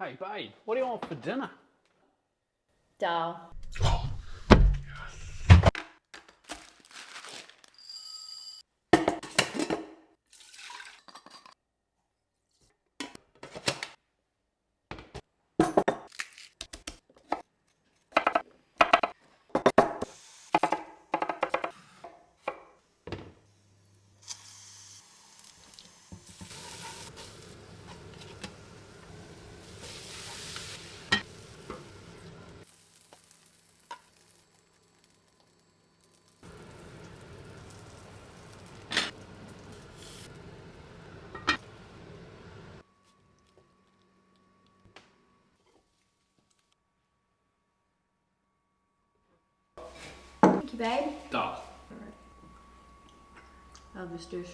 Hey, babe, what do you want for dinner? Dal. You, babe. Dag. Elvis dus.